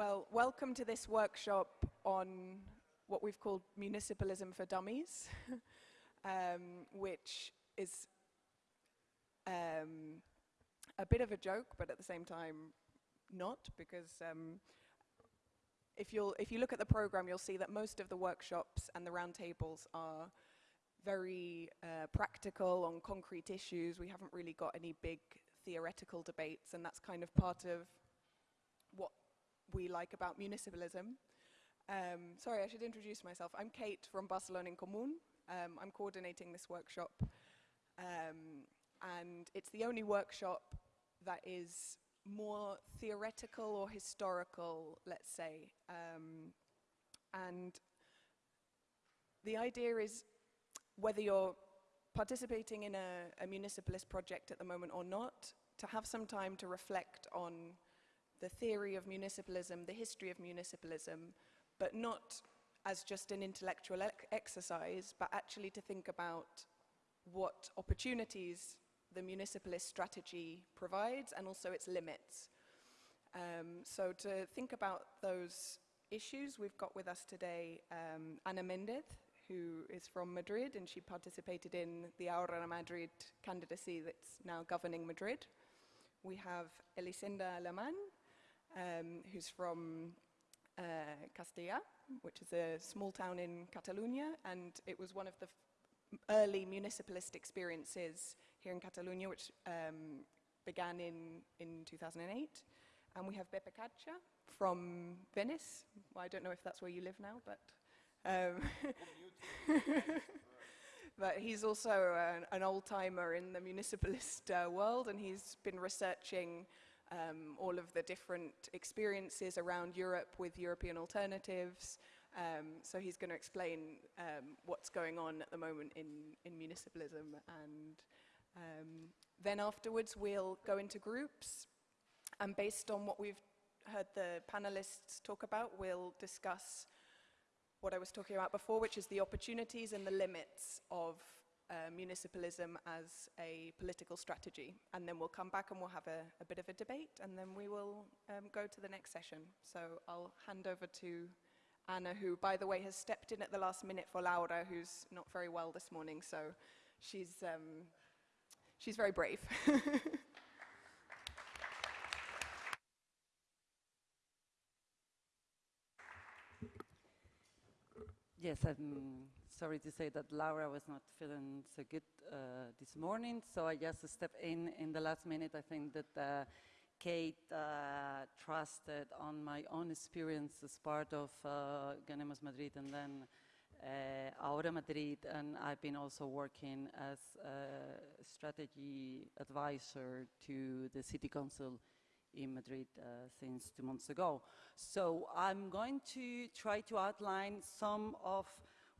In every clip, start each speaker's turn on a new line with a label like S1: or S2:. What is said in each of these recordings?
S1: Well, welcome to this workshop on what we've called Municipalism for Dummies, um, which is um, a bit of a joke, but at the same time not, because um, if, you'll, if you look at the program, you'll see that most of the workshops and the roundtables are very uh, practical on concrete issues. We haven't really got any big theoretical debates, and that's kind of part of we like about municipalism. Um, sorry, I should introduce myself. I'm Kate from Barcelona en Común. Um, I'm coordinating this workshop. Um, and it's the only workshop that is more theoretical or historical, let's say. Um, and the idea is whether you're participating in a, a municipalist project at the moment or not, to have some time to reflect on the theory of municipalism, the history of municipalism, but not as just an intellectual exercise, but actually to think about what opportunities the municipalist strategy provides and also its limits. Um, so to think about those issues, we've got with us today um, Ana Mendez, who is from Madrid, and she participated in the Ahora Madrid candidacy that's now governing Madrid. We have Elisenda Alemán, um, who's from uh, Castellar, which is a small town in Catalonia, and it was one of the early municipalist experiences here in Catalonia, which um, began in, in 2008. And we have Beppe Caccia from Venice. Well, I don't know if that's where you live now, but... Um, but he's also an, an old-timer in the municipalist uh, world, and he's been researching um, all of the different experiences around Europe with European alternatives. Um, so he's going to explain um, what's going on at the moment in, in municipalism. And um, then afterwards, we'll go into groups. And based on what we've heard the panelists talk about, we'll discuss what I was talking about before, which is the opportunities and the limits of uh, municipalism as a political strategy. And then we'll come back and we'll have a, a bit of a debate and then we will um, go to the next session. So I'll hand over to Anna, who, by the way, has stepped in at the last minute for Laura, who's not very well this morning. So she's, um, she's very brave.
S2: Yes, I'm sorry to say that Laura was not feeling so good uh, this morning, so I just stepped in in the last minute. I think that uh, Kate uh, trusted on my own experience as part of uh, Ganemos Madrid and then uh, Ahora Madrid, and I've been also working as a strategy advisor to the City Council in Madrid uh, since two months ago. So I'm going to try to outline some of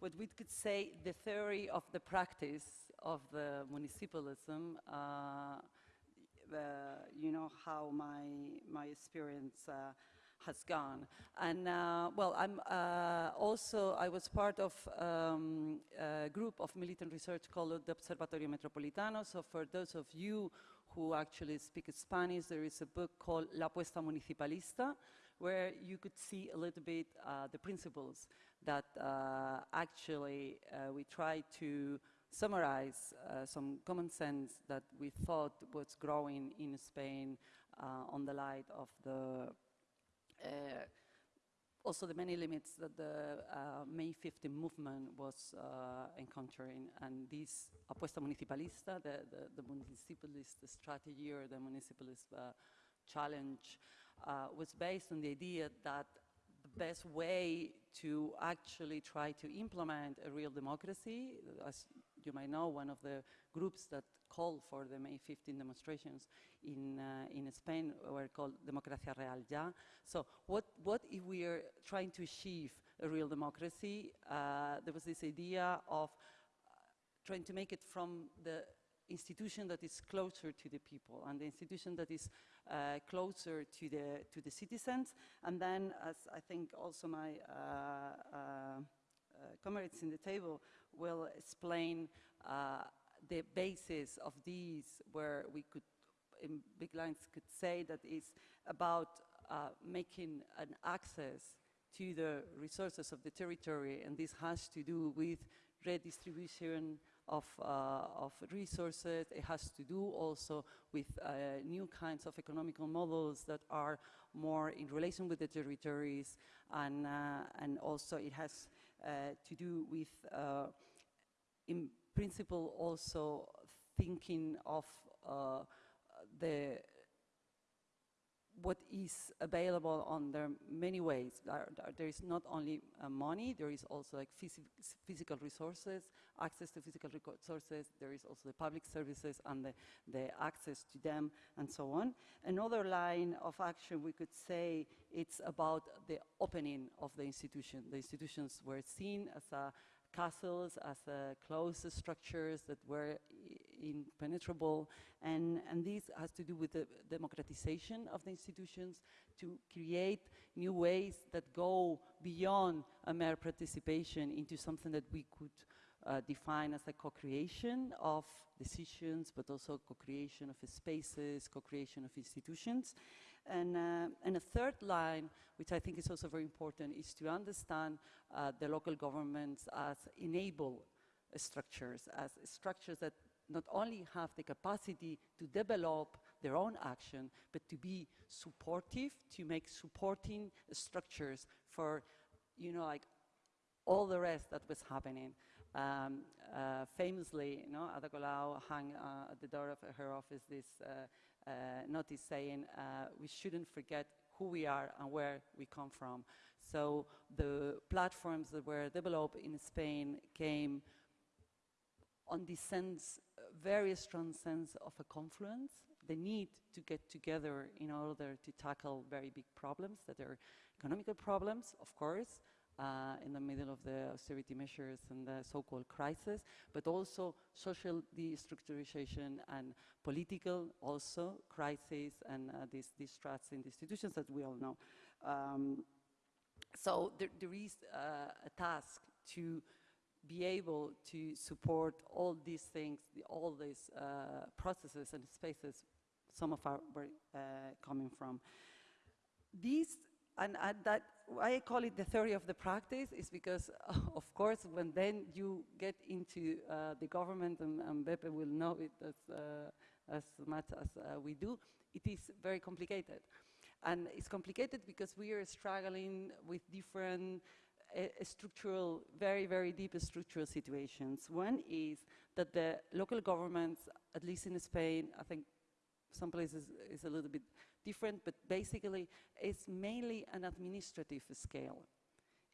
S2: what we could say the theory of the practice of the municipalism, uh, uh, you know, how my, my experience uh, has gone. And uh, well, I'm uh, also, I was part of um, a group of militant research called the Observatorio Metropolitano. So for those of you who actually speak Spanish, there is a book called La Apuesta Municipalista, where you could see a little bit uh, the principles that uh, actually uh, we try to summarize uh, some common sense that we thought was growing in Spain on the light of the also the many limits that the uh, May 15 movement was uh, encountering. And this apuesta municipalista, the, the, the, municipalist strategy or the municipalist uh, challenge, was based on the idea that the best way to actually try to implement a real democracy, as you might know, one of the groups that called for the May 15 demonstrations in, uh, in Spain were called Democracia Real Ya. So what, what if we are trying to achieve a real democracy? Uh, there was this idea of uh, trying to make it from the institution that is closer to the people and the institution that is uh, closer to the, to the citizens. And then, as I think also my uh, uh, comrades in the table will explain the basis of these where we could, in big lines, could say that is about uh, making an access to the resources of the territory, and this has to do with redistribution of, uh, of resources. It has to do also with uh, new kinds of economical models that are more in relation with the territories, and, uh, and also it has to do with, in principle, also thinking of the what is available on there many ways. There, there is not only uh, money, there is also like phys physical resources, access to physical resources, there is also the public services and the, the access to them and so on. Another line of action we could say it's about the opening of the institution. The institutions were seen as a castles as uh, closed structures that were impenetrable and, and this has to do with the democratization of the institutions to create new ways that go beyond a mere participation into something that we could uh, define as a co-creation of decisions, but also co-creation of spaces, co-creation of institutions. And, uh, and a third line, which I think is also very important, is to understand uh, the local governments as enable structures, as structures that not only have the capacity to develop their own action, but to be supportive, to make supporting structures for, you know, like all the rest that was happening. Um, uh, famously, you know, Ada Colau hung uh, at the door of her office this uh, uh, notice saying uh, we shouldn't forget who we are and where we come from. So the platforms that were developed in Spain came on this sense, very strong sense of a confluence, the need to get together in order to tackle very big problems that are economical problems, of course, uh, in the middle of the austerity measures and the so-called crisis, but also social destructurization and political also crisis and uh, these, threats in the institutions that we all know. Um, so there, there is uh, a task to be able to support all these things, the, all these uh, processes and spaces some of our were uh, coming from. These, and, that why I call it the theory of the practice is because, of course, when then you get into uh, the government, and, and Beppe will know it as, uh, as much as uh, we do, it is very complicated. And it's complicated because we are struggling with different structural, very, very deep structural situations. One is that the local governments, at least in Spain, I think some places is a little bit different, but basically it's mainly an administrative scale.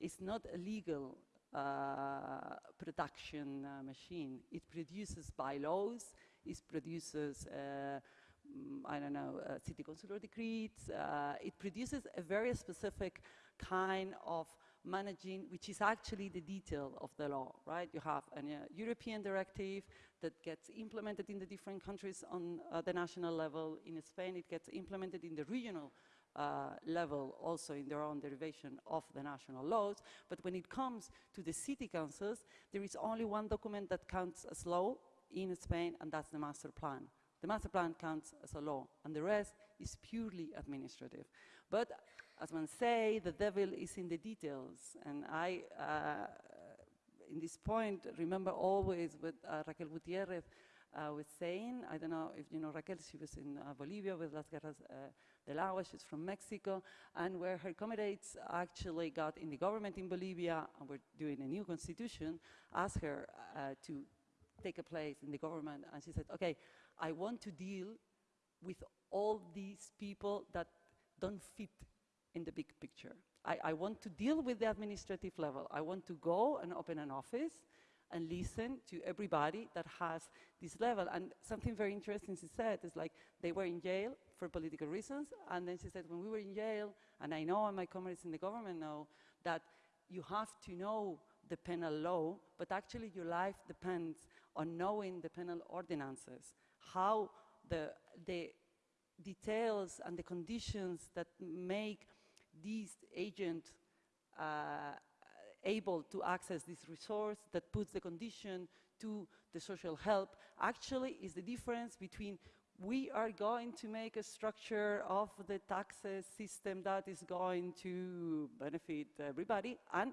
S2: It's not a legal uh, production uh, machine. It produces bylaws, it produces, uh, mm, I don't know, uh, city councilor decrees, uh, it produces a very specific kind of managing, which is actually the detail of the law, right? You have a uh, European directive that gets implemented in the different countries on uh, the national level. In Spain, it gets implemented in the regional uh, level, also in their own derivation of the national laws. But when it comes to the city councils, there is only one document that counts as law in Spain, and that's the master plan. The master plan counts as a law, and the rest is purely administrative. But as one say, the devil is in the details. And I, uh, in this point, remember always what uh, Raquel Gutierrez uh, was saying. I don't know if you know Raquel, she was in uh, Bolivia with Las Guerras uh, del Agua, she's from Mexico, and where her comrades actually got in the government in Bolivia and were doing a new constitution, asked her uh, to take a place in the government, and she said, okay, I want to deal with all these people that don't fit in the big picture. I, I, want to deal with the administrative level. I want to go and open an office and listen to everybody that has this level. And something very interesting she said is like, they were in jail for political reasons, and then she said, when we were in jail, and I know, and my comrades in the government know, that you have to know the penal law, but actually your life depends on knowing the penal ordinances, how the, the details and the conditions that make these agents uh, able to access this resource that puts the condition to the social help actually is the difference between we are going to make a structure of the taxes system that is going to benefit everybody and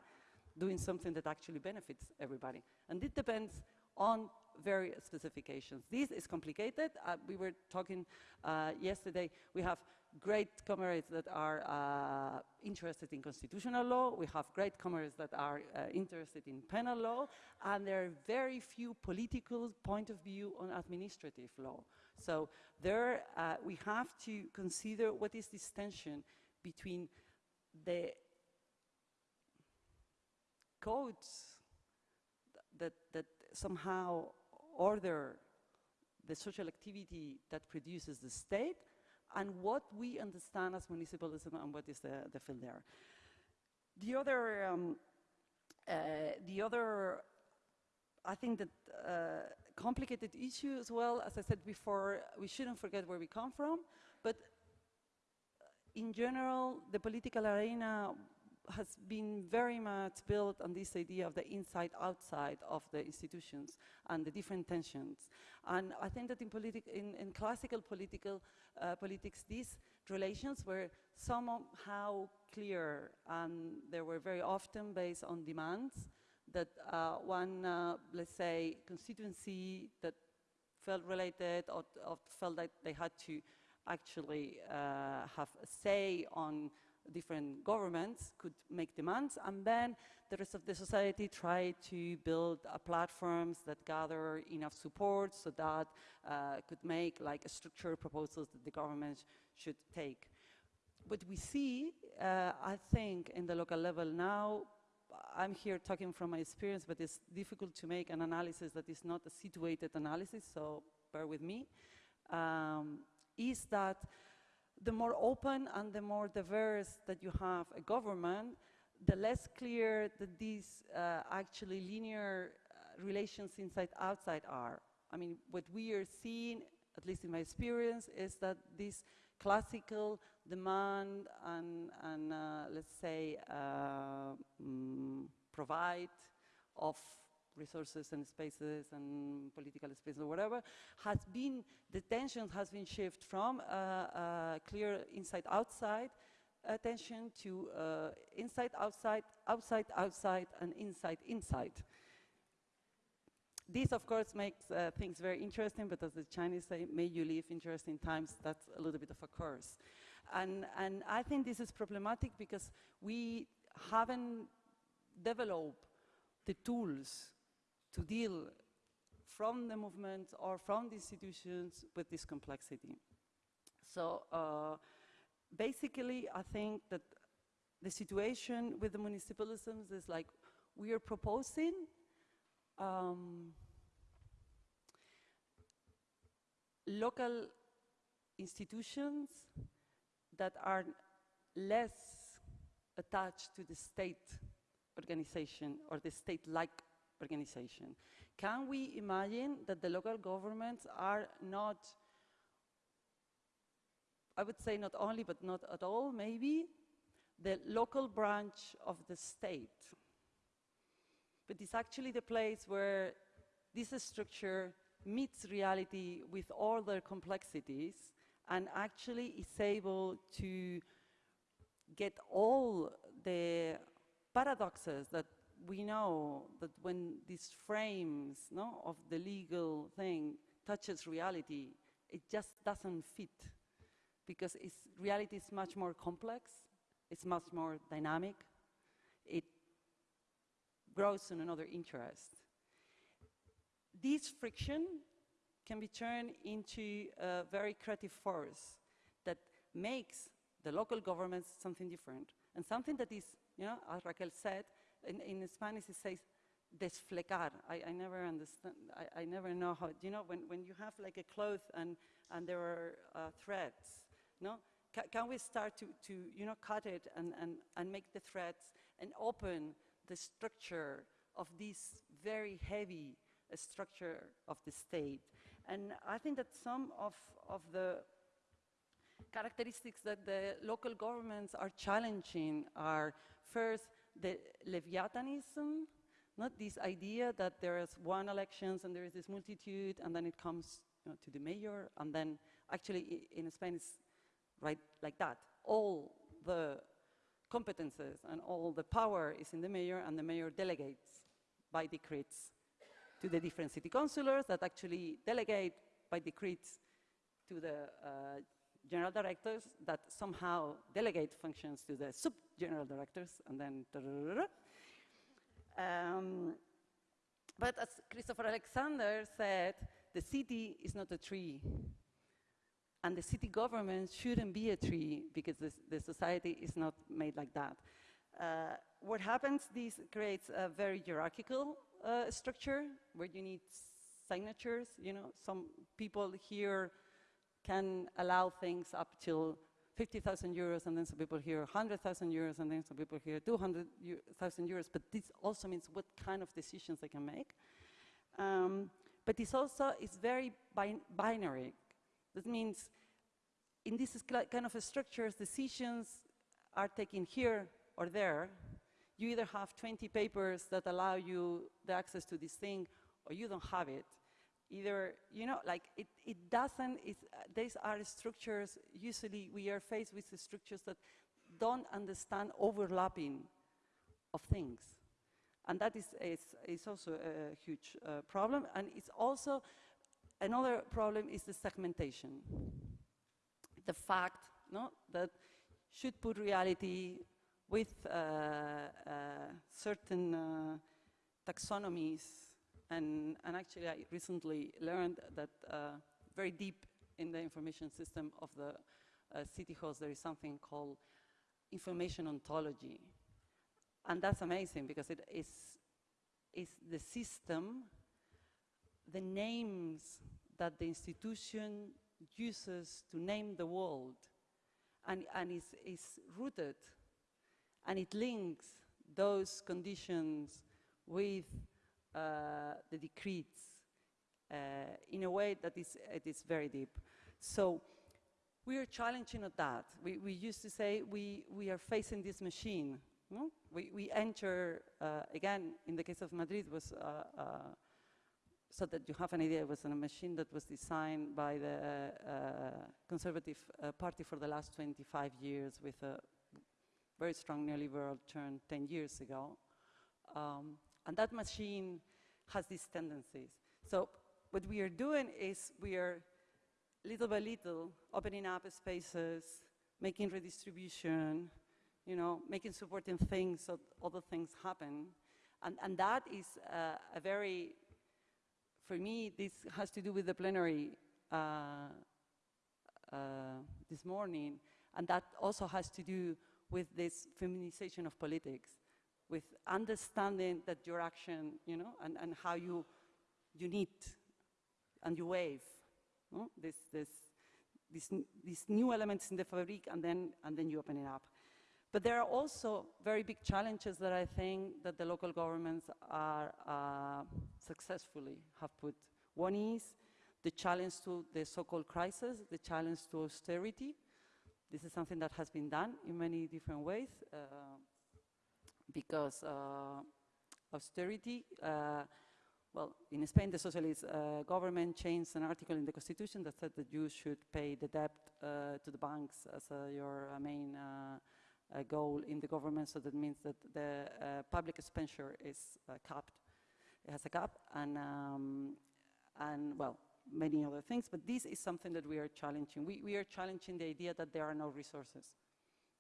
S2: doing something that actually benefits everybody. And it depends on various specifications. This is complicated. Uh, we were talking uh, yesterday. We have great comrades that are uh, interested in constitutional law. We have great comrades that are uh, interested in penal law. And there are very few political point of view on administrative law. So there uh, we have to consider what is this tension between the codes that, that somehow order the social activity that produces the state and what we understand as municipalism and what is the, the field there. The other, um, uh, the other, I think that uh, complicated issue as well, as I said before, we shouldn't forget where we come from, but in general, the political arena has been very much built on this idea of the inside-outside of the institutions and the different tensions. And I think that in, in, in classical political uh, politics, these relations were somehow clear, and they were very often based on demands that uh, one, uh, let's say, constituency that felt related or, or, felt that they had to actually uh, have a say on different governments could make demands, and then the rest of the society tried to build uh, platforms that gather enough support so that uh, could make like a structured proposals that the government should take. What we see, uh, I think, in the local level now, I'm here talking from my experience, but it's difficult to make an analysis that is not a situated analysis, so bear with me, um, is that the more open and the more diverse that you have a government, the less clear that these uh, actually linear uh, relations inside-outside are. I mean, what we are seeing, at least in my experience, is that this classical demand and, and uh, let's say, mm, provide of resources and spaces and political spaces or whatever, has been, the tension has been shifted from uh, uh, clear inside-outside attention to uh, inside-outside, outside-outside, and inside-inside. This, of course, makes uh, things very interesting, but as the Chinese say, may you live interesting times, that's a little bit of a curse. And, and I think this is problematic because we haven't developed the tools to deal from the movement or from the institutions with this complexity. So uh, basically, I think that the situation with the municipalisms is like we are proposing um, local institutions that are less attached to the state organization or the state-like organization. Can we imagine that the local governments are not, I would say not only, but not at all, maybe, the local branch of the state? But it's actually the place where this structure meets reality with all their complexities and actually is able to get all the paradoxes that we know that when these frames no, of the legal thing touches reality, it just doesn't fit because reality is much more complex, it's much more dynamic, it grows in another interest. This friction can be turned into a very creative force that makes the local governments something different and something that is, you know, as Raquel said, in, in Spanish it says desflecar. I, I never understand, I, I, never know how, you know, when, when you have like a cloth and, and there are uh, threads, no? Ca can we start to, to, you know, cut it and, and, and make the threads and open the structure of this very heavy uh, structure of the state? And I think that some of, of the characteristics that the local governments are challenging are first the Leviathanism, not this idea that there is one elections and there is this multitude and then it comes you know, to the mayor and then Actually, in Spain, it's right like that. All the competences and all the power is in the mayor, and the mayor delegates by decrees to the different city councillors that actually delegate by decrees to the uh, general directors that somehow delegate functions to the sub-general directors, and then. Um, but as Christopher Alexander said, the city is not a tree. And the city government shouldn't be a tree because the, the society is not made like that. Uh, what happens, this creates a very hierarchical uh, structure where you need signatures, you know, some people here can allow things up till 50,000 euros and then some people here 100,000 euros and then some people here 200,000 euros, but this also means what kind of decisions they can make. Um, but this also is very bin binary. That means in this kind of a structures, decisions are taken here or there. You either have 20 papers that allow you the access to this thing or you don't have it. Either, you know, like it, it doesn't, it's, uh, these are structures, usually we are faced with the structures that don't understand overlapping of things. And that is, is, is also a huge uh, problem. And it's also, another problem is the segmentation. The fact no, that should put reality with uh, uh, certain uh, taxonomies. And, and actually, I recently learned that uh, very deep in the information system of the uh, city halls, there is something called information ontology. And that's amazing because it is, is the system, the names that the institution uses to name the world, and, and is, is rooted, and it links those conditions with the decrees uh, in a way that is, it is very deep. So we are challenging at that. We, we used to say we, we are facing this machine. No? We, we enter, uh, again, in the case of Madrid, was uh, uh, so that you have an idea, it was a machine that was designed by the uh, Conservative uh, Party for the last 25 years with a very strong neoliberal turn 10 years ago. Um, and that machine has these tendencies. So what we are doing is we are little by little opening up spaces, making redistribution, you know, making supporting things so other things happen. And, and that is uh, a very, for me, this has to do with the plenary uh, uh, this morning, and that also has to do with this feminization of politics, with understanding that your action, you know, and, and how you, you need and you wave, no? this, this, this, these new elements in the fabric, and then, and then you open it up. But there are also very big challenges that I think that the local governments are uh, successfully have put. One is the challenge to the so-called crisis, the challenge to austerity. This is something that has been done in many different ways uh, because uh, austerity, uh, well, in Spain, the socialist uh, government changed an article in the constitution that said that you should pay the debt to the banks as your main goal in the government. So that means that the public expenditure is capped. It has a cap, and um, and well, many other things. But this is something that we are challenging. We we are challenging the idea that there are no resources.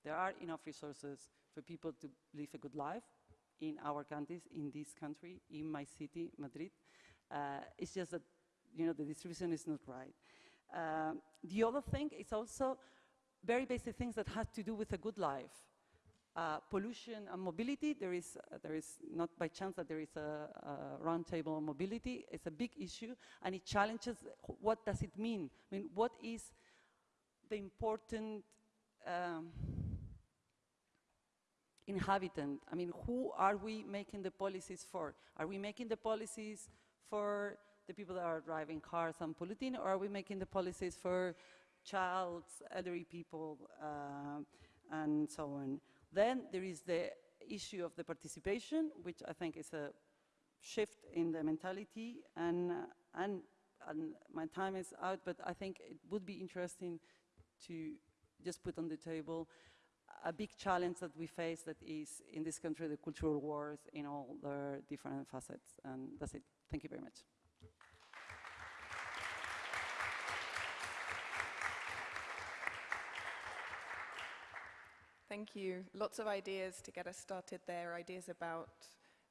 S2: There are enough resources for people to live a good life in our countries, in this country, in my city, Madrid. Uh, it's just that, you know, the distribution is not right. Um, the other thing is also very basic things that have to do with a good life. Uh, pollution and mobility, there is, uh, there is not by chance that there is a, a roundtable on mobility. It's a big issue, and it challenges what does it mean? I mean, what is the important um, inhabitant. I mean, who are we making the policies for? Are we making the policies for the people that are driving cars and polluting, or are we making the policies for childs, elderly people, uh, and so on? Then there is the issue of the participation, which I think is a shift in the mentality, and, and and my time is out, but I think it would be interesting to just put on the table a big challenge that we face that is in this country the cultural wars in all their different facets. And that's it. Thank you very much.
S1: Thank you. Lots of ideas to get us started there, ideas about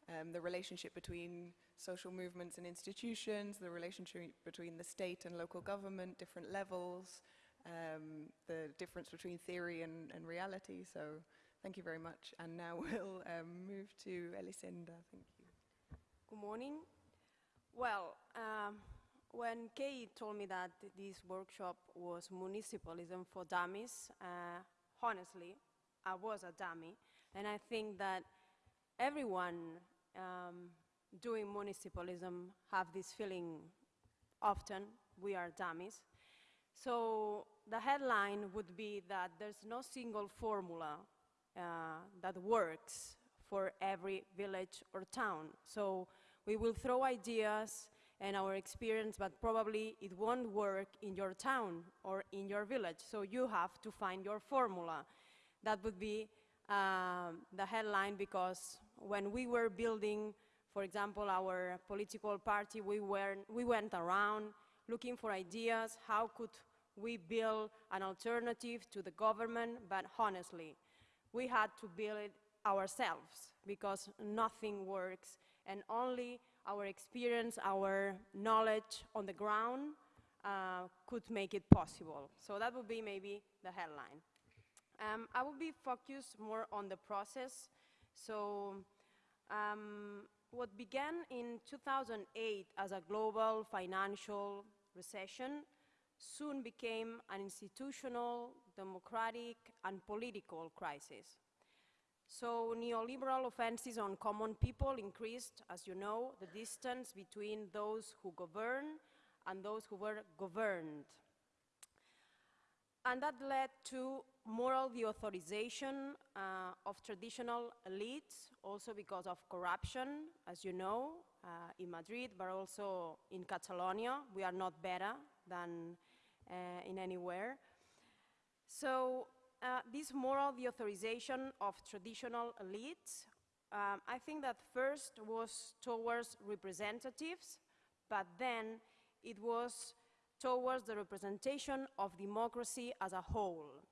S1: um, the relationship between social movements and institutions, the relationship between the state and local government, different levels, um, the difference between theory and, and, reality. So thank you very much. And now we'll um, move to Elisenda. Thank you.
S3: Good morning. Well, um, when Kate told me that this workshop was municipalism for dummies, uh, honestly, I was a dummy. And I think that everyone um, doing municipalism have this feeling often, we are dummies. So the headline would be that there's no single formula uh, that works for every village or town. So we will throw ideas and our experience, but probably it won't work in your town or in your village. So you have to find your formula. That would be um, the headline because when we were building, for example, our political party, we, were, we went around looking for ideas, how could we build an alternative to the government, but honestly, we had to build it ourselves because nothing works and only our experience, our knowledge on the ground uh, could make it possible. So that would be maybe the headline. Um, I will be focused more on the process. So um, what began in 2008 as a global financial recession soon became an institutional, democratic, and political crisis. So neoliberal offenses on common people increased, as you know, the distance between those who govern and those who were governed. And that led to moral deauthorization uh, of traditional elites, also because of corruption, as you know, uh, in Madrid, but also in Catalonia. We are not better than in anywhere. So uh, this moral deauthorization of traditional elites, um, I think that first was towards representatives, but then it was towards the representation of democracy as a whole.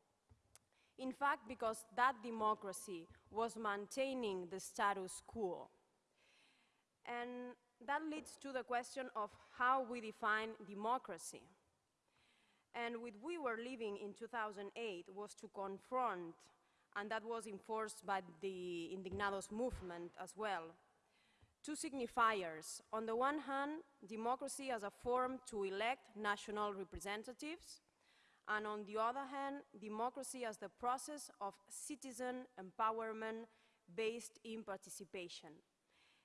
S3: In fact, because that democracy was maintaining the status quo. And that leads to the question of how we define democracy. And what we were living in 2008 was to confront, and that was enforced by the Indignados movement as well, two signifiers. On the one hand, democracy as a form to elect national representatives, and on the other hand, democracy as the process of citizen empowerment based in participation.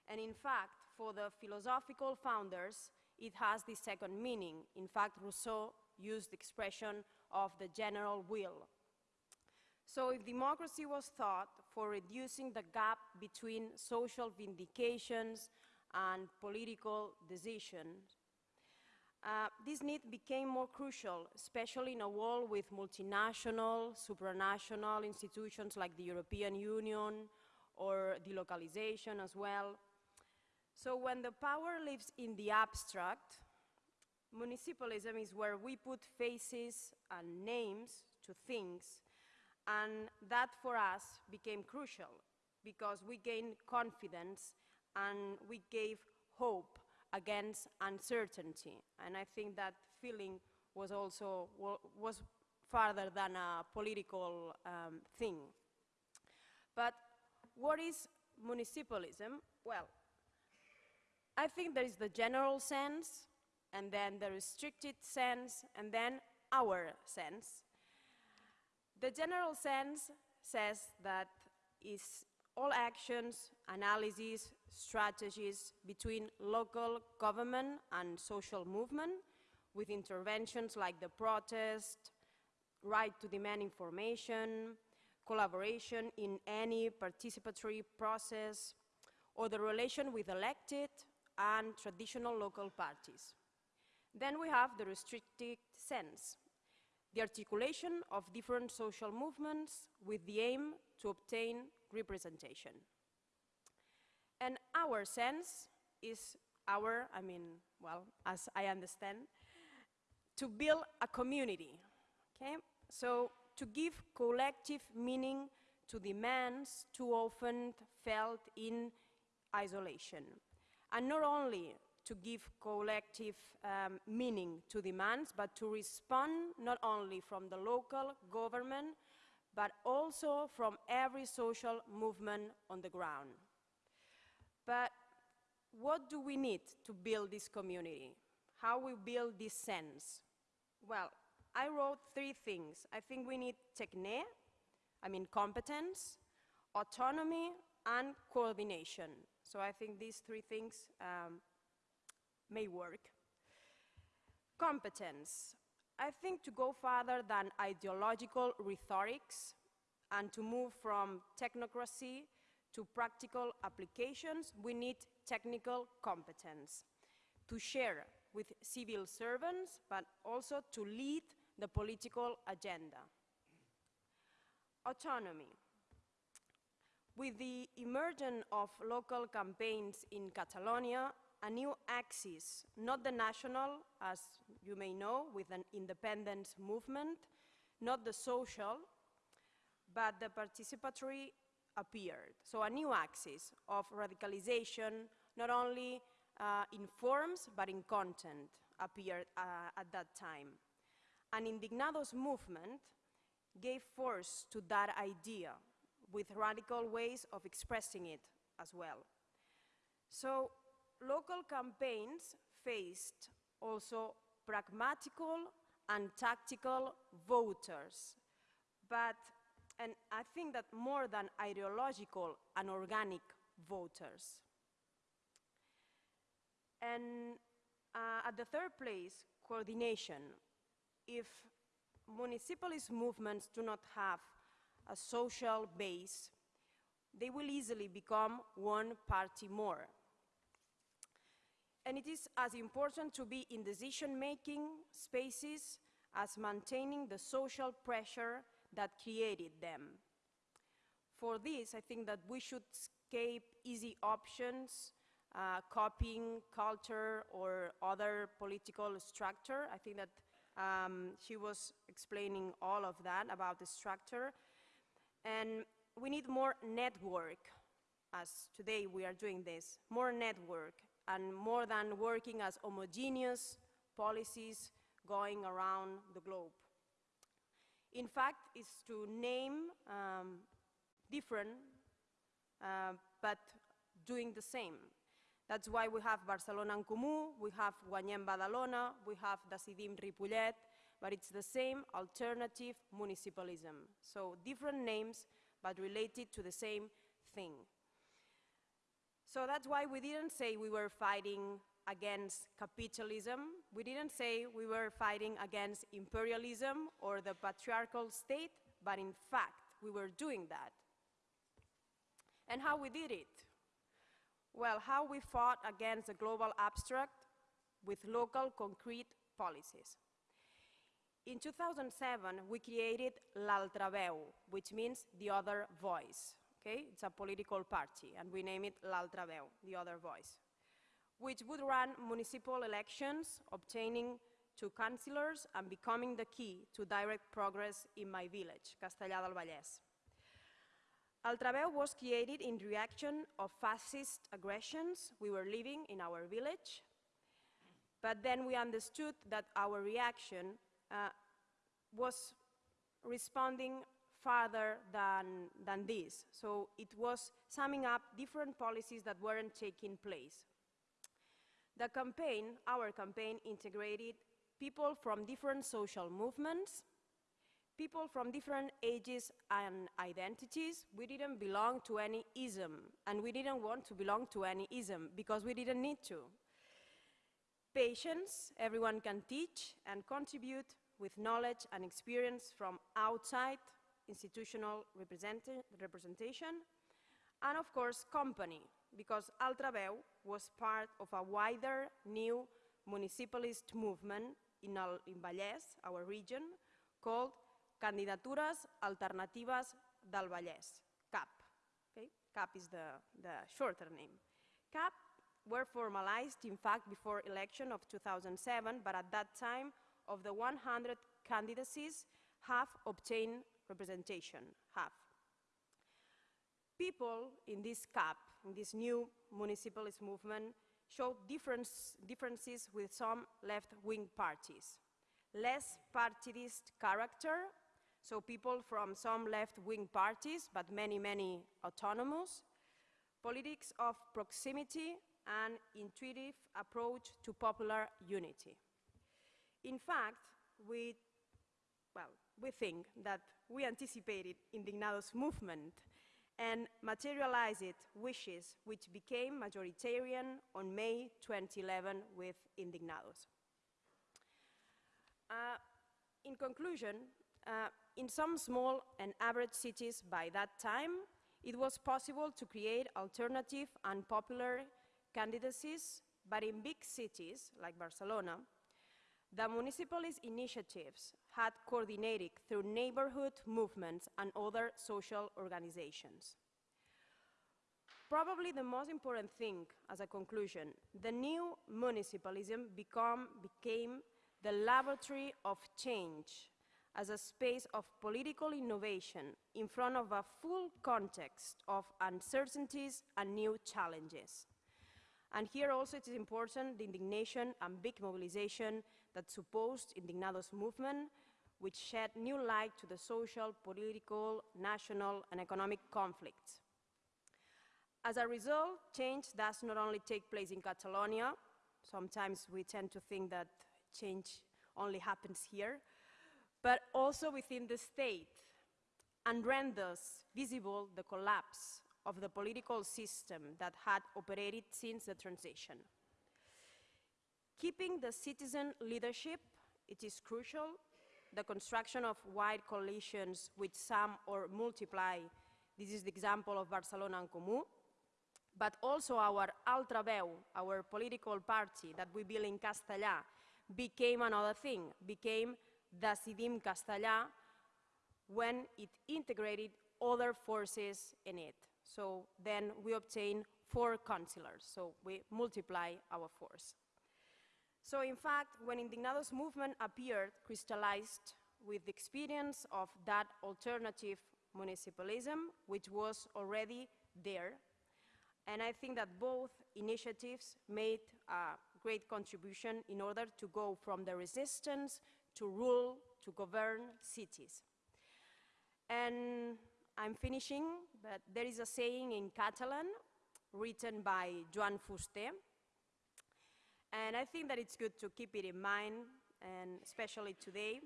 S3: And in fact, for the philosophical founders, it has the second meaning. In fact, Rousseau used expression of the general will. So if democracy was thought for reducing the gap between social vindications and political decisions, uh, this need became more crucial, especially in a world with multinational, supranational institutions like the European Union or delocalization as well. So when the power lives in the abstract, municipalism is where we put faces and names to things and that for us became crucial because we gained confidence and we gave hope against uncertainty. And I think that feeling was also was farther than a political um, thing. But what is municipalism? Well, I think there is the general sense, and then the restricted sense, and then our sense. The general sense says that is all actions, analyses, strategies between local government and social movement with interventions like the protest, right to demand information, collaboration in any participatory process, or the relation with elected and traditional local parties. Then we have the restricted sense, the articulation of different social movements with the aim to obtain representation. And our sense is our, I mean, well, as I understand, to build a community, okay? So to give collective meaning to demands too often felt in isolation. And not only to give collective um, meaning to demands, but to respond not only from the local government, but also from every social movement on the ground. But what do we need to build this community? How we build this sense? Well, I wrote three things. I think we need technique, I mean competence, autonomy, and coordination. So I think these three things um, may work. Competence. I think to go further than ideological rhetorics and to move from technocracy to practical applications, we need technical competence to share with civil servants, but also to lead the political agenda. Autonomy. With the emergence of local campaigns in Catalonia, a new axis, not the national, as you may know, with an independence movement, not the social, but the participatory appeared. So a new axis of radicalization, not only uh, in forms, but in content, appeared uh, at that time. And Indignados movement gave force to that idea with radical ways of expressing it as well. So local campaigns faced also pragmatical and tactical voters, but, and I think that more than ideological and organic voters. And uh, at the third place, coordination. If municipalist movements do not have a social base, they will easily become one party more. And it is as important to be in decision-making spaces as maintaining the social pressure that created them. For this, I think that we should escape easy options, uh, copying culture or other political structure. I think that um, she was explaining all of that about the structure. And we need more network, as today we are doing this, more network, and more than working as homogeneous policies going around the globe. In fact, it's to name um, different, uh, but doing the same. That's why we have Barcelona en Comú, we have Guanyem Badalona, we have Decidim Ripollet, but it's the same alternative municipalism. So different names, but related to the same thing. So that's why we didn't say we were fighting against capitalism. We didn't say we were fighting against imperialism or the patriarchal state, but in fact, we were doing that. And how we did it? Well, how we fought against the global abstract with local concrete policies. In 2007, we created L'Altra Veu, which means the other voice. Okay? It's a political party, and we name it L'Altra Veu, the other voice, which would run municipal elections, obtaining two councillors and becoming the key to direct progress in my village, Castellar del Vallès. L'Altra Veu was created in reaction of fascist aggressions we were living in our village, but then we understood that our reaction uh, was responding farther than, than this. So it was summing up different policies that weren't taking place. The campaign, our campaign, integrated people from different social movements, people from different ages and identities. We didn't belong to any ism, and we didn't want to belong to any ism because we didn't need to. Patience, everyone can teach and contribute with knowledge and experience from outside institutional representation, and of course company, because Altra Veu was part of a wider new municipalist movement in, Al in Vallès, our region, called Candidatures Alternatives del Vallès, CAP. Okay? CAP is the, the shorter name. CAP were formalized, in fact, before election of 2007, but at that time, of the 100 candidacies, half obtained representation, have. People in this CAP, in this new municipalist movement, showed difference, differences with some left-wing parties. Less partidist character, so people from some left-wing parties, but many, many autonomous. Politics of proximity and intuitive approach to popular unity. In fact, we, well, we think that we anticipated Indignados movement and materialized wishes which became majoritarian on May 2011 with Indignados. Uh, in conclusion, uh, in some small and average cities by that time, it was possible to create alternative and popular candidacies, but in big cities like Barcelona, the municipalist initiatives had coordinated through neighborhood movements and other social organizations. Probably the most important thing as a conclusion, the new municipalism become, became the laboratory of change as a space of political innovation in front of a full context of uncertainties and new challenges. And here also it is important the indignation and big mobilization that supposed Indignados movement, which shed new light to the social, political, national, and economic conflicts. As a result, change does not only take place in Catalonia, sometimes we tend to think that change only happens here, but also within the state, and renders visible the collapse of the political system that had operated since the transition. Keeping the citizen leadership, it is crucial. The construction of wide coalitions which sum or multiply, this is the example of Barcelona en Comú, but also our Altraveu, our political party that we built in Castellar, became another thing, became Decidim Castellar when it integrated other forces in it. So then we obtain four councillors, so we multiply our force. So in fact, when Indignados movement appeared, crystallized with the experience of that alternative municipalism, which was already there. And I think that both initiatives made a great contribution in order to go from the resistance to rule, to govern cities. And I'm finishing, but there is a saying in Catalan written by Joan Fuster, and I think that it's good to keep it in mind, and especially today.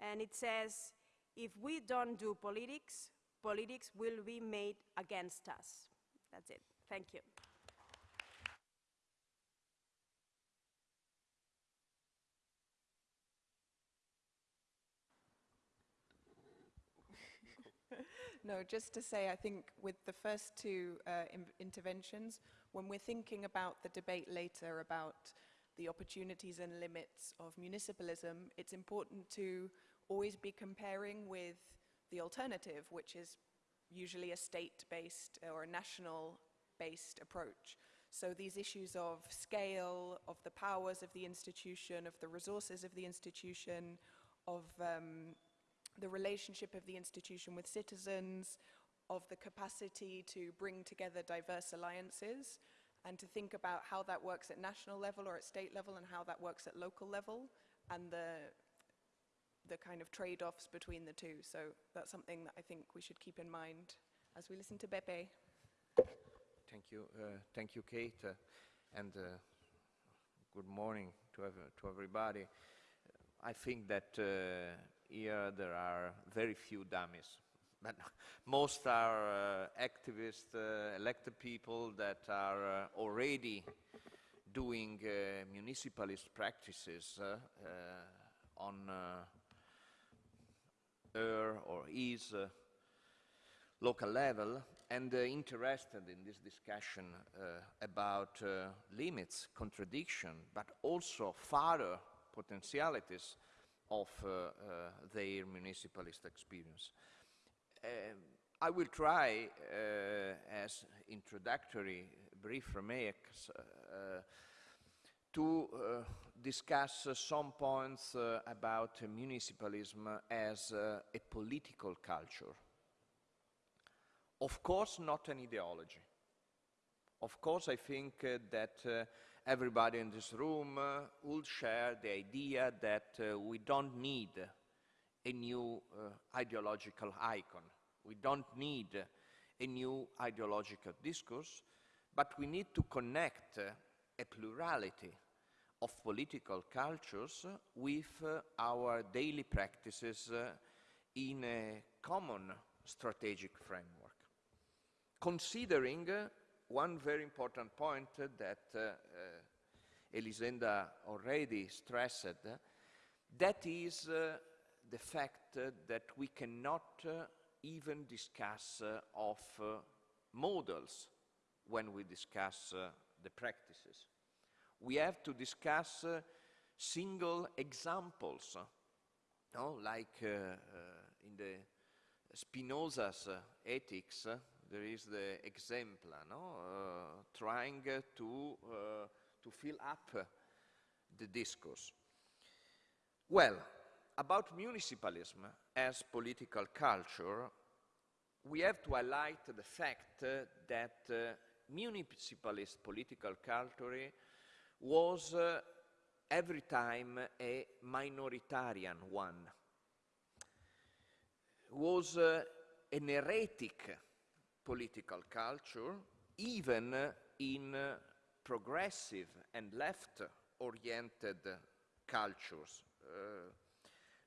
S3: And it says, if we don't do politics, politics will be made against us. That's it. Thank you.
S1: No, just to say, I think with the first two uh, in- interventions, when we're thinking about the debate later about the opportunities and limits of municipalism, it's important to always be comparing with the alternative, which is usually a state-based or a national-based approach. So these issues of scale, of the powers of the institution, of the resources of the institution, of um, the relationship of the institution with citizens, of the capacity to bring together diverse alliances, and to think about how that works at national level or at state level and how that works at local level, and the, the kind of trade-offs between the two. So that's something that I think we should keep in mind as we listen to Beppe.
S4: Thank you, uh, thank you, Kate, uh, and uh, good morning to, ev to everybody. I think that uh, here there are very few dummies, but most are uh, activists, uh, elected people that are uh, already doing municipalist practices on her or his local level and uh, interested in this discussion uh, about uh, limits, contradiction, but also further potentialities of their municipalist experience. Um, I will try, uh, as introductory brief remarks, to discuss some points about municipalism as a political culture of course, not an ideology. Of course, I think uh, that uh, everybody in this room uh, would share the idea that uh, we don't need a new uh, ideological icon. We don't need a new ideological discourse, but we need to connect uh, a plurality of political cultures with our daily practices in a common strategic framework considering uh, one very important point uh, that uh, Elisenda already stressed, that is the fact that we cannot even discuss of models when we discuss the practices. We have to discuss uh, single examples, no? like uh, uh, in the Spinoza's ethics, there is the exemplar, no? Uh, trying to, uh, to fill up the discourse. Well, about municipalism as political culture, we have to highlight the fact uh, that uh, municipalist political culture was uh, every time a minoritarian one, was uh, an heretic political culture, even in progressive and left-oriented cultures.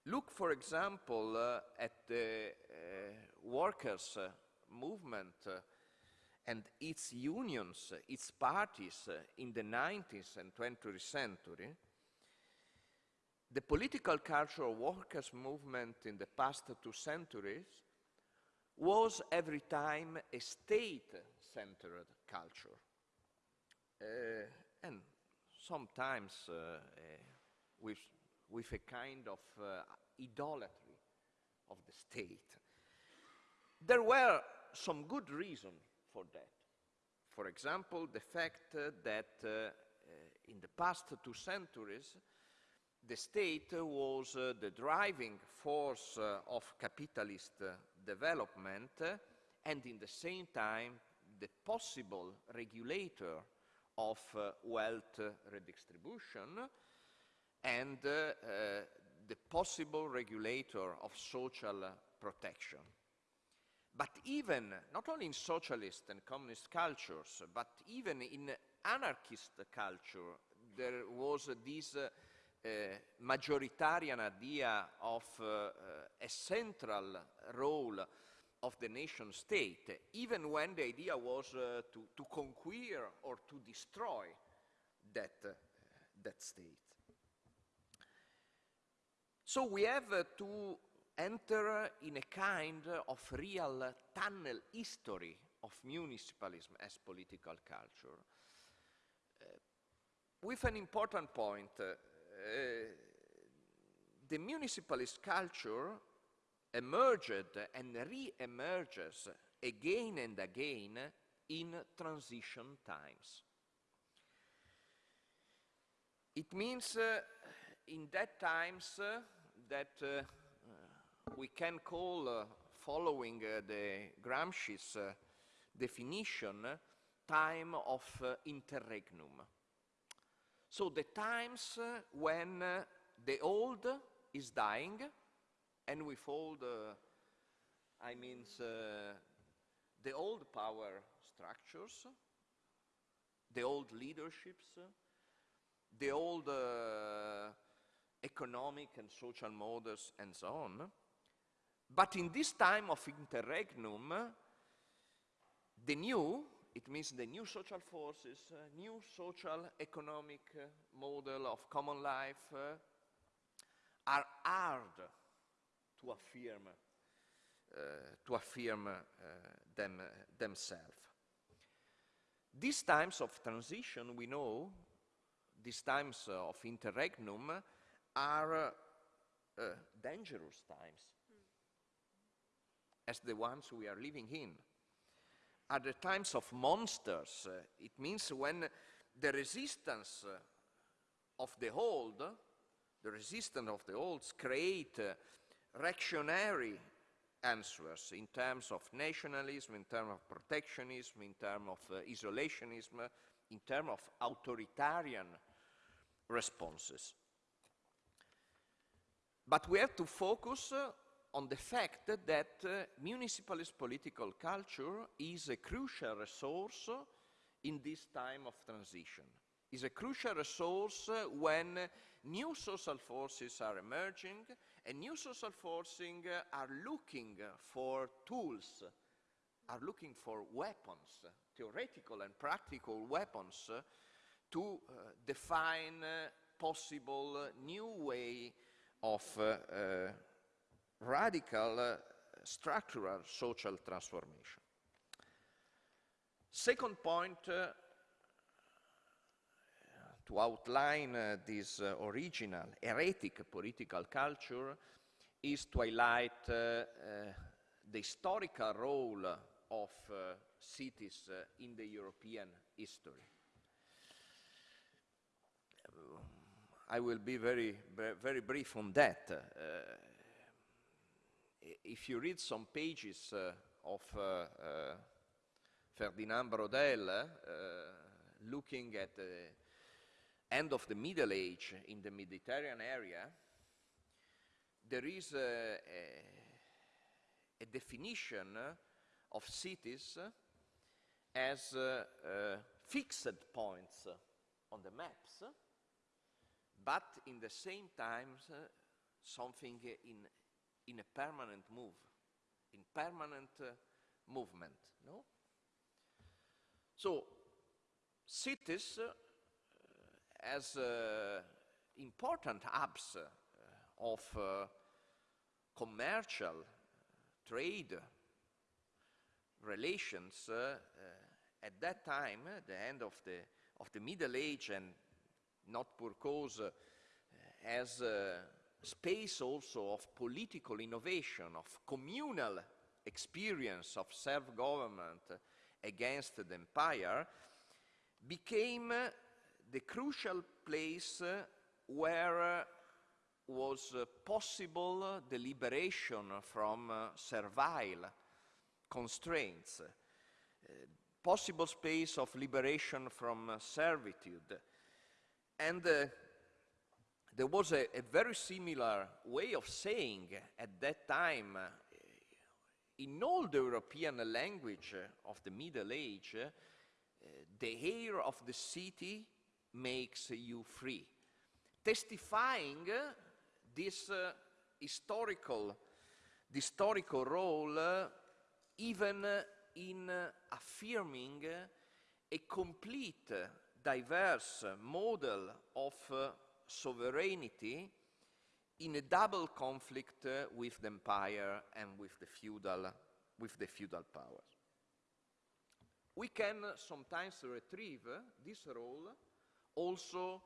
S4: Uh, look, for example, uh, at the uh, workers' movement and its unions, its parties in the 19th and 20th century, the political culture of workers' movement in the past two centuries was every time a state-centered culture. Uh, and sometimes uh, uh, with, with a kind of uh, idolatry of the state. There were some good reasons for that. For example, the fact uh, that uh, in the past two centuries, the state was the driving force of capitalist development and in the same time the possible regulator of uh, wealth redistribution and uh, uh, the possible regulator of social protection. But even, not only in socialist and communist cultures, but even in anarchist culture, there was this uh, uh, majoritarian idea of uh, a central role of the nation state, even when the idea was uh, to, to conquer or to destroy that, that state. So we have to enter in a kind of real tunnel history of municipalism as political culture. Uh, with an important point, uh, uh, the municipalist culture emerged and re-emerges again and again in transition times. It means uh, in that times uh, that uh, we can call, uh, following uh, the Gramsci's definition, time of interregnum. So the times when the old is dying, and with old, I mean the old power structures, the old leaderships, the old uh, economic and social models and so on. But in this time of interregnum, the new it means the new social forces, uh, new social economic uh, model of common life uh, are hard to affirm to affirm them, themselves. These times of transition, we know, these times of interregnum are dangerous times as the ones we are living in. Are the times of monsters. Uh, it means when the resistance uh, of the old, the resistance of the olds create uh, reactionary answers in terms of nationalism, in terms of protectionism, in terms of uh, isolationism, in terms of authoritarian responses. But we have to focus uh, on the fact that uh, municipalist political culture is a crucial resource in this time of transition. Is a crucial resource uh, when new social forces are emerging and new social forces are looking for tools, are looking for weapons, theoretical and practical weapons to uh, define possible new way of uh, uh, radical uh, structural social transformation. Second point to outline uh, this uh, original heretic political culture is to highlight uh, the historical role of cities in the European history. I will be very, very brief on that. If you read some pages uh, of uh, uh, Ferdinand Braudel, looking at the end of the Middle Age in the Mediterranean area, there is a, a, a definition of cities as uh, uh, fixed points on the maps, but in the same time uh, something in in a permanent move, in permanent uh, movement, no? So, cities uh, as uh, important hubs uh, of uh, commercial trade relations uh, at that time, the end of the, of the Middle Age and not pour cause eh, as space also of political innovation, of communal experience of self-government against the empire, became the crucial place where was possible the liberation from servile constraints, eh, possible space of liberation from servitude. And uh, there was a, a, very similar way of saying at that time uh, in all the European language of the Middle Age, uh, the air of the city makes you free, testifying uh, this uh, historical, historical role uh, even in affirming a complete, diverse model of sovereignty in a double conflict uh, with the empire and with the feudal, with the feudal powers. We can sometimes retrieve uh, this role also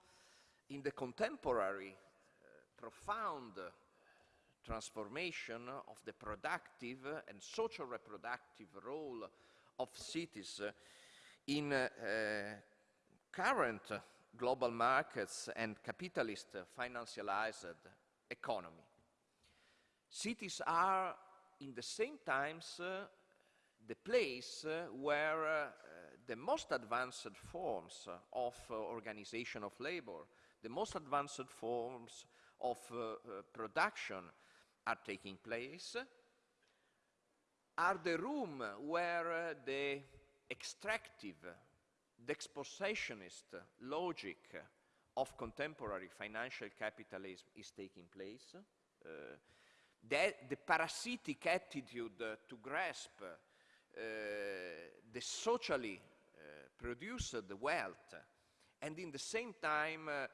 S4: in the contemporary uh, profound transformation of the productive and social reproductive role of cities in uh, current global markets and capitalist financialized economy. Cities are, in the same times, uh, the place uh, where uh, the most advanced forms of uh, organization of labor, the most advanced forms of uh, uh, production are taking place, are the room where the extractive the expositionist logic of contemporary financial capitalism is taking place. Uh, the, parasitic attitude to grasp uh, the socially uh, produced wealth and in the same time uh,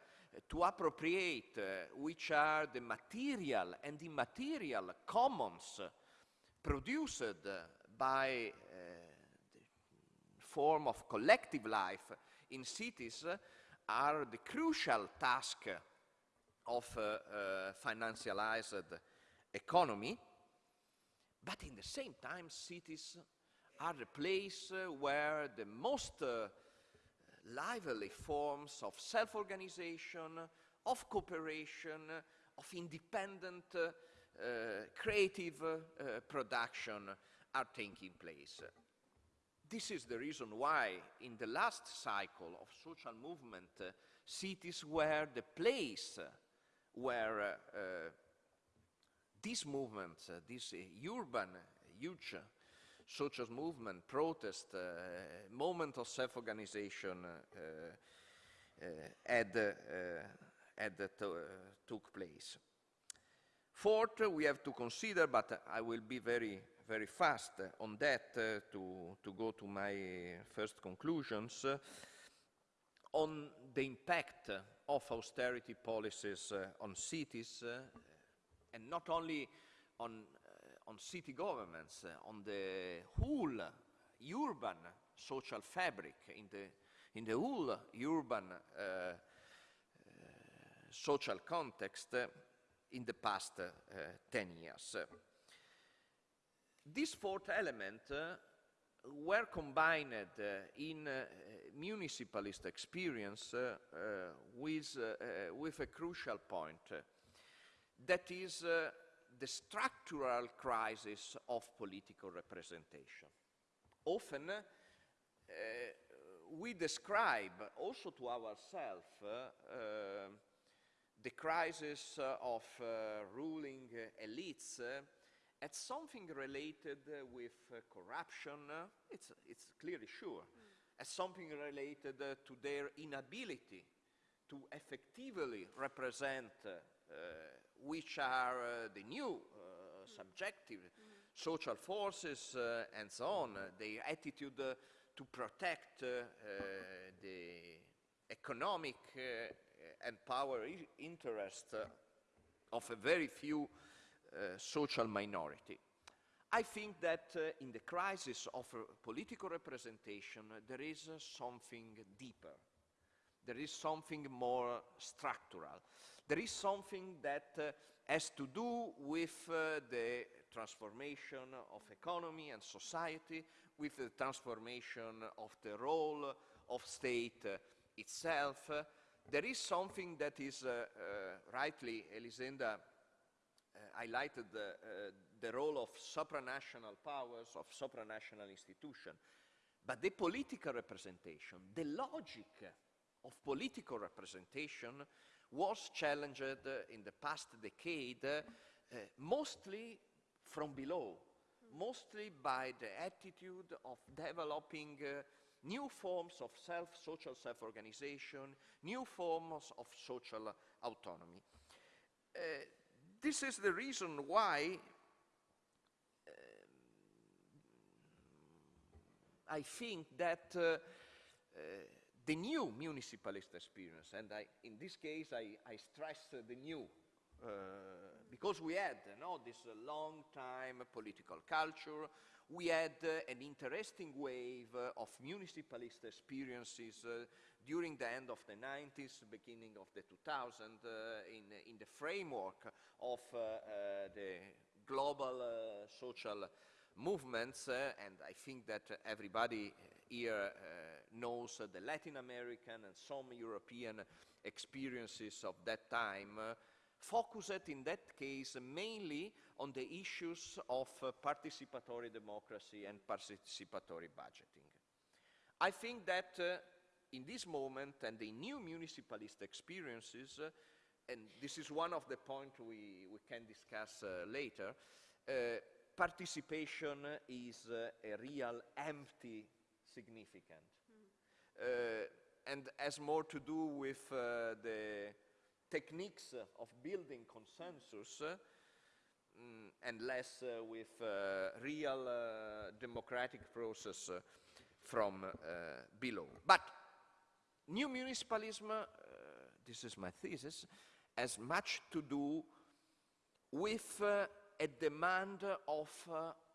S4: to appropriate uh, which are the material and immaterial commons produced by form of collective life in cities are the crucial task of uh, uh, financialized economy, but in the same time, cities are the place uh, where the most uh, lively forms of self-organization, of cooperation, of independent uh, uh, creative production are taking place. This is the reason why in the last cycle of social movement, uh, cities were the place where uh, uh, these movements, uh, this uh, urban, uh, huge social movement, protest, moment of self-organization had, had took place. Fourth, we have to consider, but I will be very, very fast on that uh, to, to go to my first conclusions, on the impact of austerity policies uh, on cities, uh, and not only on, on city governments, on the whole urban social fabric, in the, in the whole urban social context in the past 10 years. This fourth element uh, were combined uh, in uh, municipalist experience uh, uh, with, uh, with a crucial point. that is the structural crisis of political representation. Often we describe also to ourselves the crisis of ruling elites at something related uh, with uh, corruption, uh, it's, it's clearly sure, mm. as something related to their inability to effectively represent which are the new mm. subjective mm. social forces and so on, their attitude to protect the economic and power interest of a very few uh, social minority. I think that uh, in the crisis of uh, political representation, there is something deeper. There is something more structural. There is something that has to do with the transformation of economy and society, with the transformation of the role of state uh, itself. Uh, there is something that is, uh, rightly, Elisenda highlighted the, uh, the role of supranational powers, of supranational institutions. But the political representation, the logic of political representation was challenged in the past decade uh, mostly from below, mostly by the attitude of developing uh, new forms of self, social self-organization, new forms of social autonomy. Uh, this is the reason why uh, I think that uh, uh, the new municipalist experience, and I, in this case I, I stress the new, uh, because we had you know, this long time political culture, we had uh, an interesting wave uh, of municipalist experiences uh, during the end of the 90s, beginning of the 2000s, uh, in, in the framework of uh, uh, the global social movements, and I think that everybody here knows the Latin American and some European experiences of that time focused in that case mainly on the issues of uh, participatory democracy and participatory budgeting. I think that uh, in this moment and the new municipalist experiences, uh, and this is one of the points we, we can discuss uh, later, uh, participation is uh, a real empty significant. Mm. and has more to do with the techniques of building consensus mm, and less with uh, real uh, democratic process from below. But new municipalism, this is my thesis, has much to do with a demand of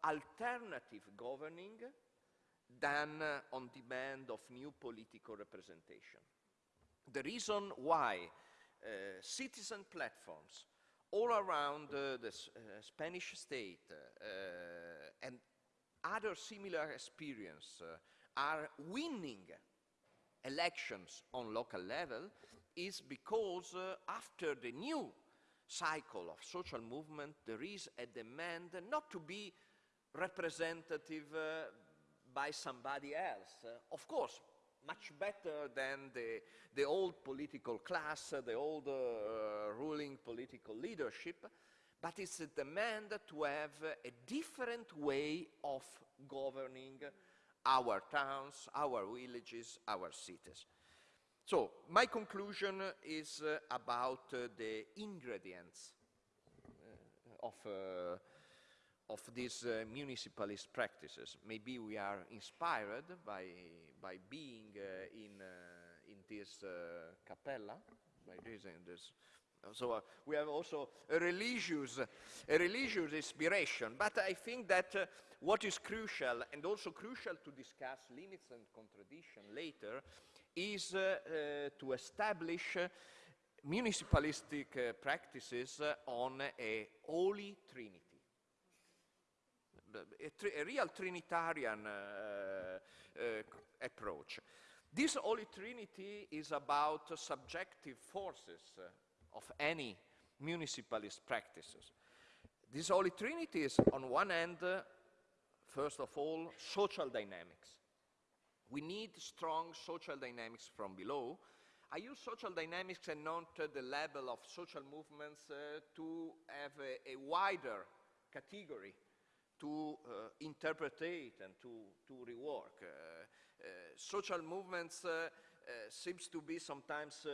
S4: alternative governing than uh, on demand of new political representation. The reason why uh, citizen platforms all around uh, the uh, Spanish state uh, and other similar experience uh, are winning elections on local level is because uh, after the new cycle of social movement, there is a demand not to be representative uh, by somebody else. Uh, of course, much better than the, the old political class, uh, the old uh, ruling political leadership, but it's a demand to have a different way of governing our towns, our villages, our cities. So, my conclusion is uh, about uh, the ingredients uh, of, uh, of these uh, municipalist practices. Maybe we are inspired by, by being uh, in, in this capella, by this, in this so uh, we have also a religious, a religious inspiration. But I think that uh, what is crucial, and also crucial to discuss limits and contradiction later, is uh, uh, to establish uh, municipalistic uh, practices uh, on a holy trinity. A, a real Trinitarian uh, uh, approach. This Holy Trinity is about subjective forces uh, of any municipalist practices. This Holy Trinity is, on one hand, uh, first of all, social dynamics. We need strong social dynamics from below. I use social dynamics and not uh, the level of social movements uh, to have a, a wider category to uh, interpretate and to, to rework. Uh, uh, social movements seems to be sometimes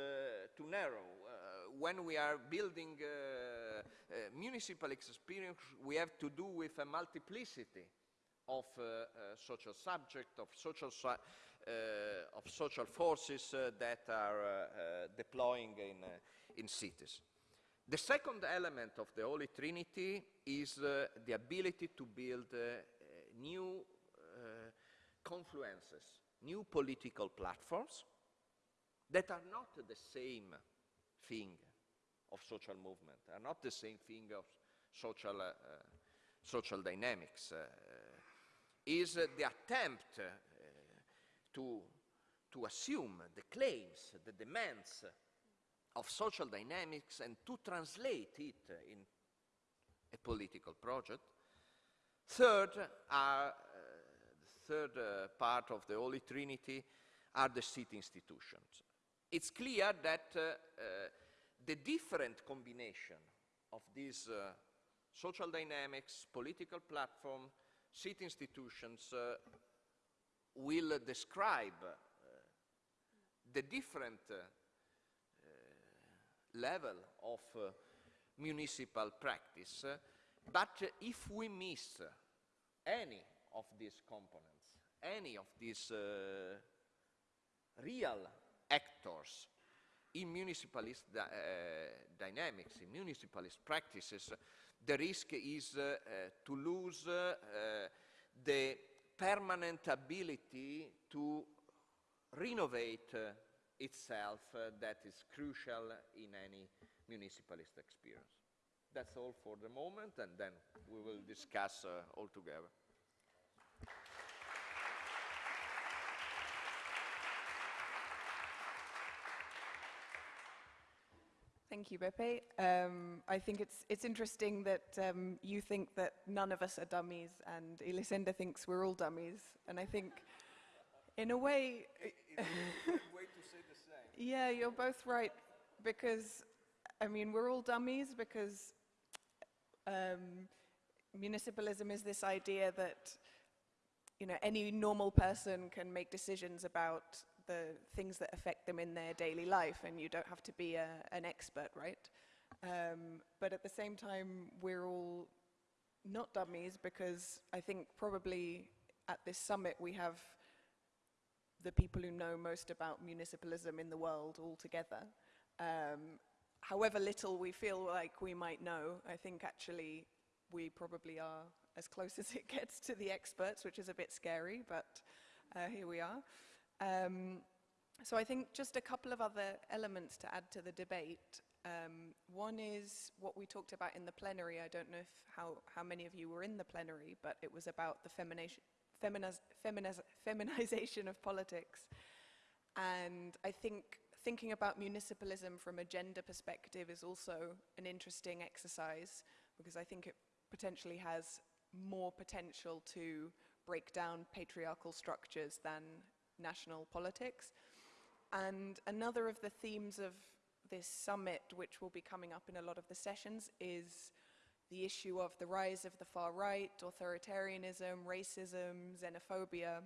S4: too narrow. When we are building uh, uh, municipal experience, we have to do with a multiplicity of uh, uh, social subject, of social, of social forces that are deploying in, in cities. The second element of the Holy Trinity is the ability to build new confluences, new political platforms that are not the same thing of social movement, are not the same thing of social, uh, uh, social dynamics. Uh, is uh, the attempt uh, to, to assume the claims, the demands of social dynamics and to translate it in a political project. Third, are, uh, the third uh, part of the Holy Trinity are the city institutions. It's clear that uh, uh, the different combination of these uh, social dynamics, political platform, city institutions uh, will describe uh, the different uh, level of uh, municipal practice. uh, but uh, if we miss uh, any of these components, any of these uh, real actors in municipalist uh, dynamics, in municipalist practices, the risk is uh, to lose uh, the permanent ability to renovate itself that is crucial in any municipalist experience. That's all for the moment, and then we will discuss all together.
S1: Thank you, Beppe. Um, I think it's, it's interesting that um, you think that none of us are dummies and Elisenda thinks we're all dummies. And I think, in a way, yeah, you're both right because, I mean, we're all dummies because um, municipalism is this idea that, you know, any normal person can make decisions about the things that affect them in their daily life, and you don't have to be a, an expert, right? Um, but at the same time, we're all not dummies because I think probably at this summit we have the people who know most about municipalism in the world all together. Um, however little we feel like we might know, I think actually we probably are as close as it gets to the experts, which is a bit scary, but uh, here we are. Um, so I think just a couple of other elements to add to the debate. Um, one is what we talked about in the plenary. I don't know if how, how many of you were in the plenary, but it was about the femination, feminiz, feminiz, feminization of politics. And I think thinking about municipalism from a gender perspective is also an interesting exercise because I think it potentially has more potential to break down patriarchal structures than national politics. And another of the themes of this summit, which will be coming up in a lot of the sessions, is the issue of the rise of the far right, authoritarianism, racism, xenophobia.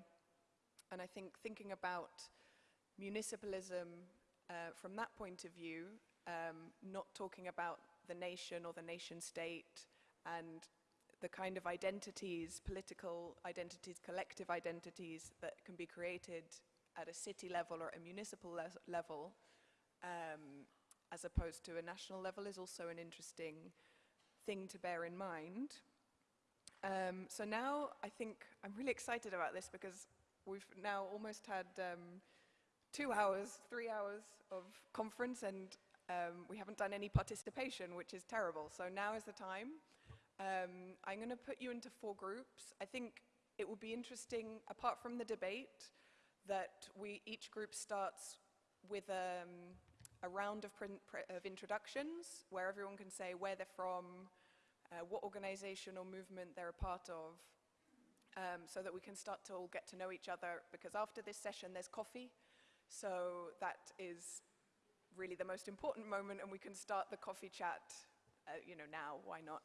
S1: And I think thinking about municipalism uh, from that point of view, um, not talking about the nation or the nation state and the kind of identities, political identities, collective identities that can be created at a city level or a municipal le level, um, as opposed to a national level, is also an interesting thing to bear in mind. Um, so now I think I'm really excited about this because we've now almost had um, two hours, three hours of conference and um, we haven't done any participation, which is terrible. So now is the time. Um, I'm going to put you into four groups. I think it will be interesting, apart from the debate, that we each group starts with um, a round of, of, introductions where everyone can say where they're from, uh, what organization or movement they're a part of, um, so that we can start to all get to know each other. Because after this session, there's coffee, so that is really the most important moment, and we can start the coffee chat, uh, you know, now. Why not?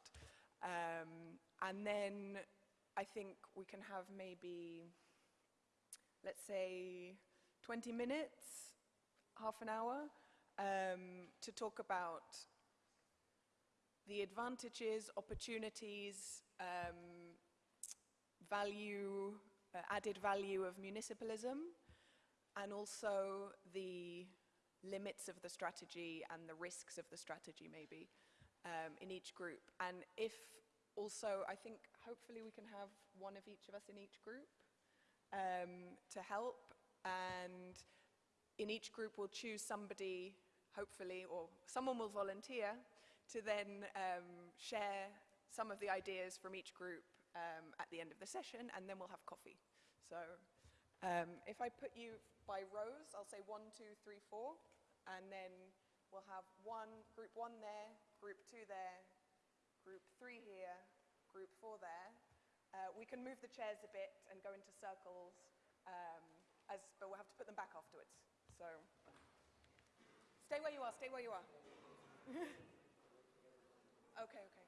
S1: Um, and then I think we can have maybe, let's say, 20 minutes, half an hour, um, to talk about the advantages, opportunities, um, value, uh, added value of municipalism, and also the limits of the strategy and the risks of the strategy, maybe um, in each group. And if also, I think hopefully we can have one of each of us in each group um, to help. And in each group we'll choose somebody, hopefully, or someone will volunteer to then um, share some of the ideas from each group um, at the end of the session, and then we'll have coffee. So um, if I put you by rows, I'll say one, two, three, four, and then we'll have one, group one there, group two there, group three here, group four there. Uh, we can move the chairs a bit and go into circles, um, as, but we'll have to put them back afterwards. So stay where you are, stay where you are. okay, okay.